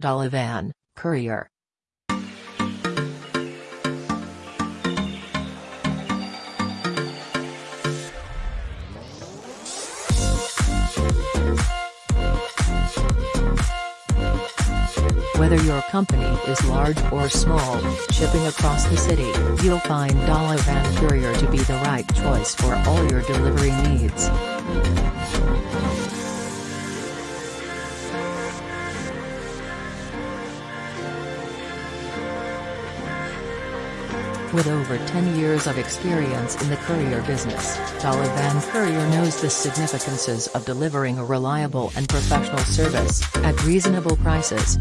Dalavan, Courier. Whether your company is large or small, shipping across the city, you'll find Dalavan Courier to be the right choice for all your delivery needs. With over 10 years of experience in the courier business, Dalavan Courier knows the significances of delivering a reliable and professional service, at reasonable prices.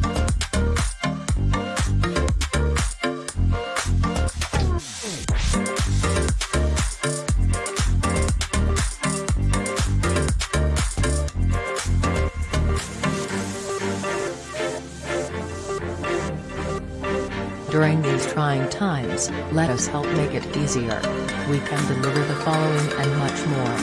During these trying times, let us help make it easier. We can deliver the following and much more.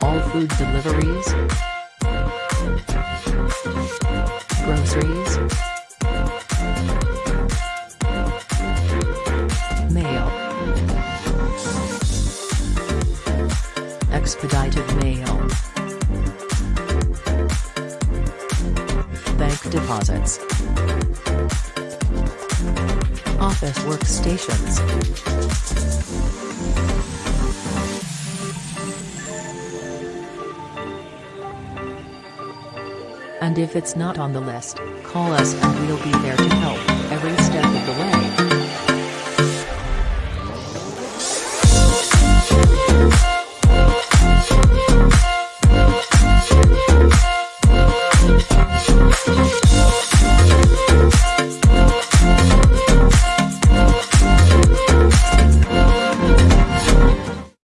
All food deliveries, groceries, mail, expedited mail, bank deposits, office workstations. And if it's not on the list, call us and we'll be there to